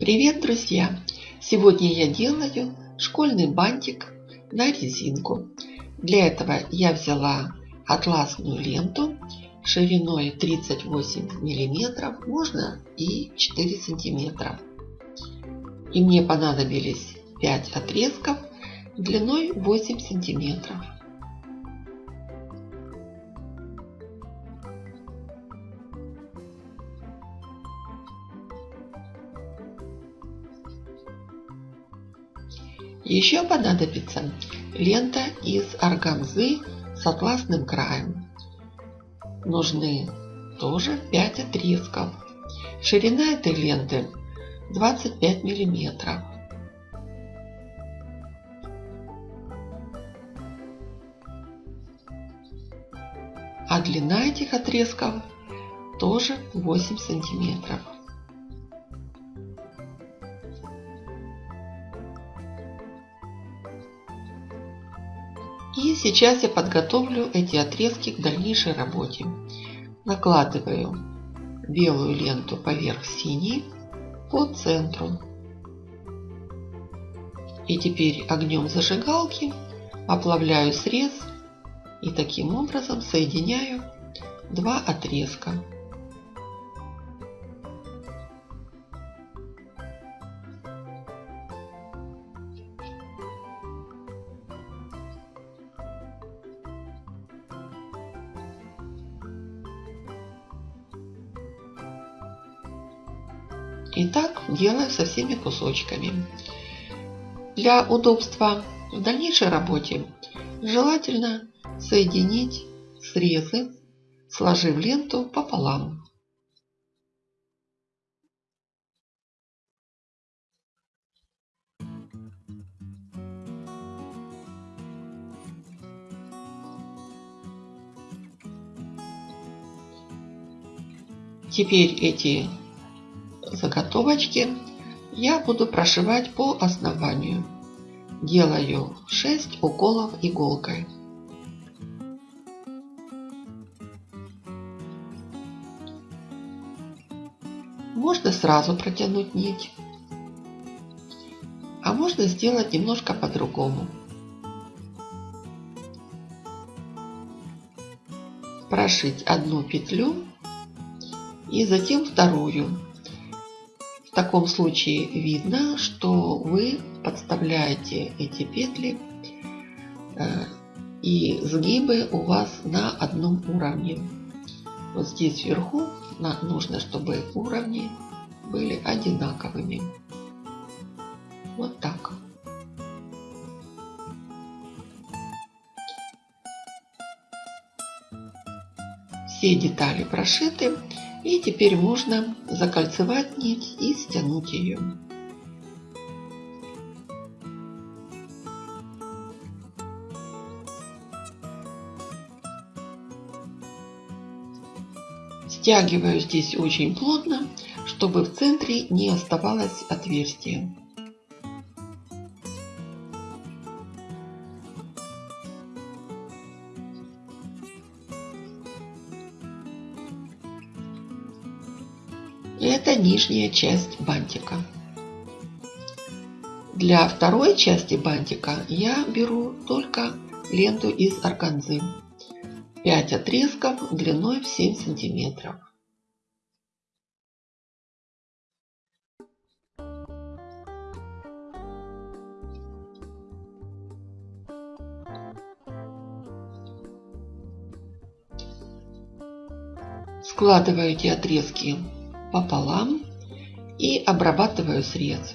Привет, друзья! Сегодня я делаю школьный бантик на резинку. Для этого я взяла атласную ленту шириной 38 миллиметров, можно и 4 сантиметра. И мне понадобились 5 отрезков длиной 8 сантиметров. Еще понадобится лента из органзы с атласным краем. Нужны тоже 5 отрезков. Ширина этой ленты 25 миллиметров. А длина этих отрезков тоже 8 сантиметров. И сейчас я подготовлю эти отрезки к дальнейшей работе. Накладываю белую ленту поверх синей по центру. И теперь огнем зажигалки оплавляю срез и таким образом соединяю два отрезка. Делаю со всеми кусочками. Для удобства в дальнейшей работе желательно соединить срезы, сложив ленту пополам. Теперь эти заготовочки я буду прошивать по основанию. Делаю 6 уколов иголкой. Можно сразу протянуть нить, а можно сделать немножко по-другому. Прошить одну петлю и затем вторую таком случае видно, что вы подставляете эти петли э, и сгибы у вас на одном уровне. Вот здесь вверху нужно, чтобы уровни были одинаковыми. Вот так. Все детали прошиты. И теперь можно закольцевать нить и стянуть ее. Стягиваю здесь очень плотно, чтобы в центре не оставалось отверстия. И это нижняя часть бантика. Для второй части бантика я беру только ленту из органзы. 5 отрезков длиной в 7 сантиметров. Складываю эти отрезки пополам и обрабатываю срез.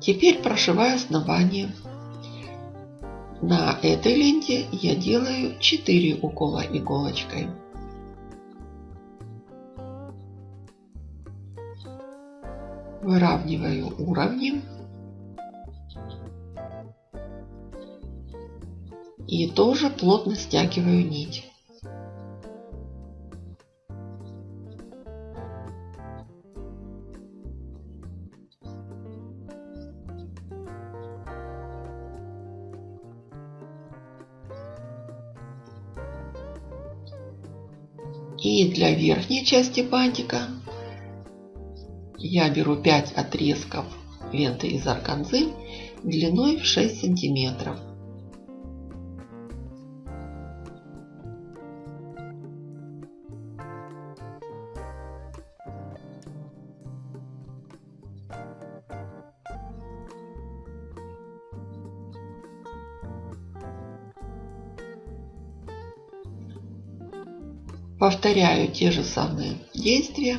Теперь прошиваю основание. На этой ленте я делаю 4 укола иголочкой. Выравниваю уровни. и тоже плотно стягиваю нить. И для верхней части бантика я беру 5 отрезков ленты из арканзы длиной в 6 сантиметров. Повторяю те же самые действия.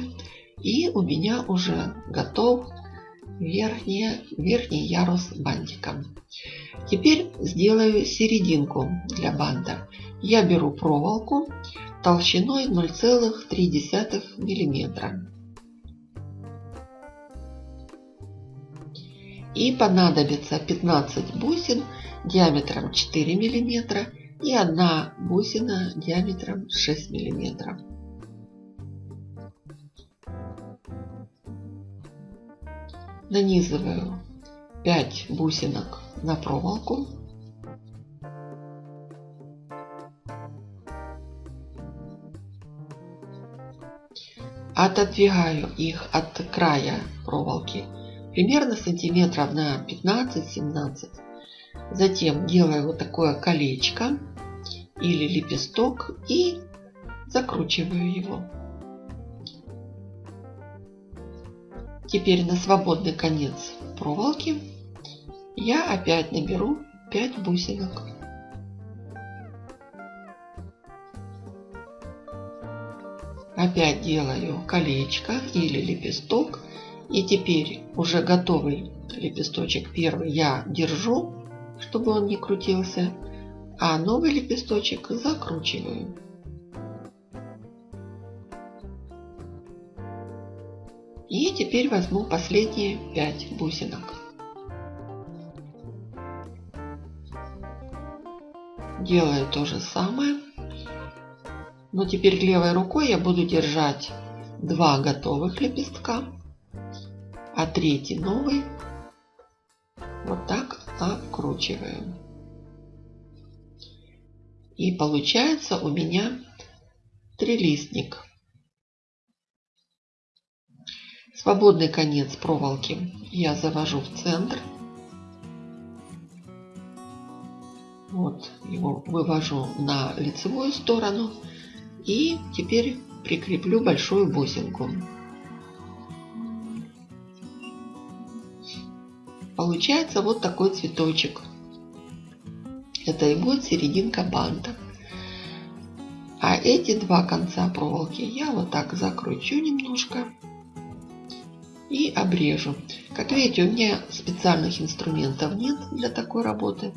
И у меня уже готов верхний, верхний ярус бантика. Теперь сделаю серединку для банта. Я беру проволоку толщиной 0,3 мм. И понадобится 15 бусин диаметром 4 мм и одна бусина диаметром 6 миллиметров. Нанизываю 5 бусинок на проволоку. Отодвигаю их от края проволоки примерно сантиметров на 15-17 Затем делаю вот такое колечко или лепесток и закручиваю его. Теперь на свободный конец проволоки я опять наберу 5 бусинок. Опять делаю колечко или лепесток. И теперь уже готовый лепесточек первый я держу чтобы он не крутился, а новый лепесточек закручиваю. И теперь возьму последние 5 бусинок. Делаю то же самое. Но теперь левой рукой я буду держать два готовых лепестка, а третий новый вот так обкручиваем. И получается у меня трилистник. Свободный конец проволоки я завожу в центр. Вот его вывожу на лицевую сторону. И теперь прикреплю большую бусинку. Получается вот такой цветочек. Это и будет серединка банта. А эти два конца проволоки я вот так закручу немножко и обрежу. Как видите, у меня специальных инструментов нет для такой работы.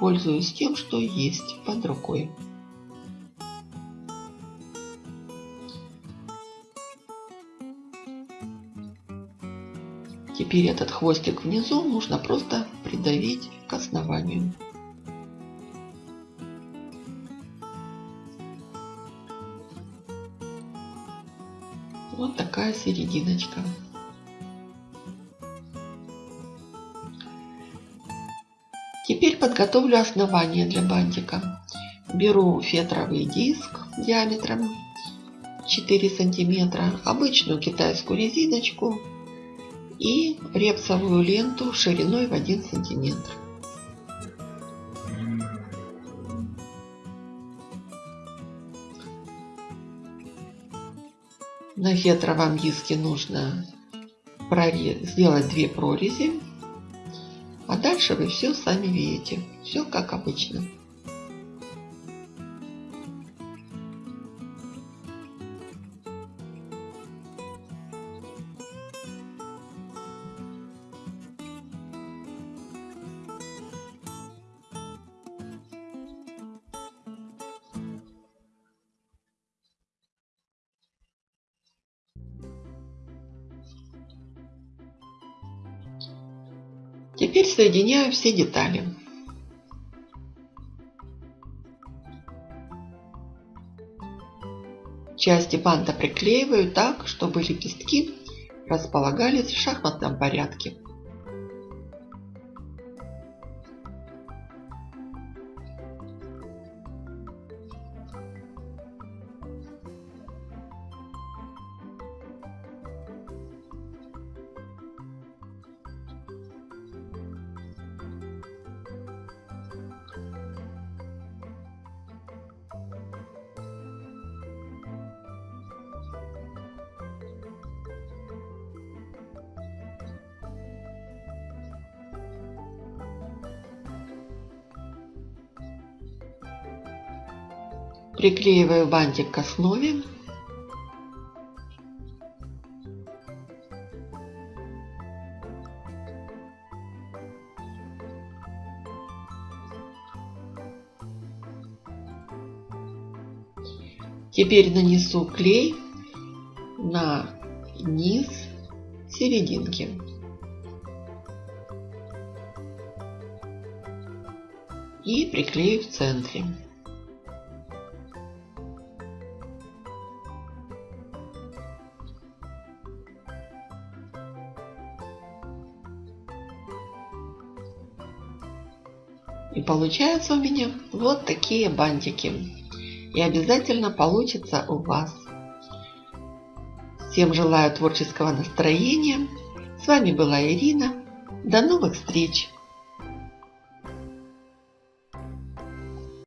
Пользуюсь тем, что есть под рукой. Теперь этот хвостик внизу нужно просто придавить к основанию. Вот такая серединочка. Теперь подготовлю основание для бантика. Беру фетровый диск диаметром 4 сантиметра, обычную китайскую резиночку и репсовую ленту шириной в 1 сантиметр. На фетровом диске нужно сделать две прорези, а дальше вы все сами видите. Все как обычно. Теперь соединяю все детали. Части банта приклеиваю так, чтобы лепестки располагались в шахматном порядке. Приклеиваю бантик к основе. Теперь нанесу клей на низ серединки. И приклею в центре. И получаются у меня вот такие бантики и обязательно получится у вас. Всем желаю творческого настроения. С вами была Ирина. До новых встреч!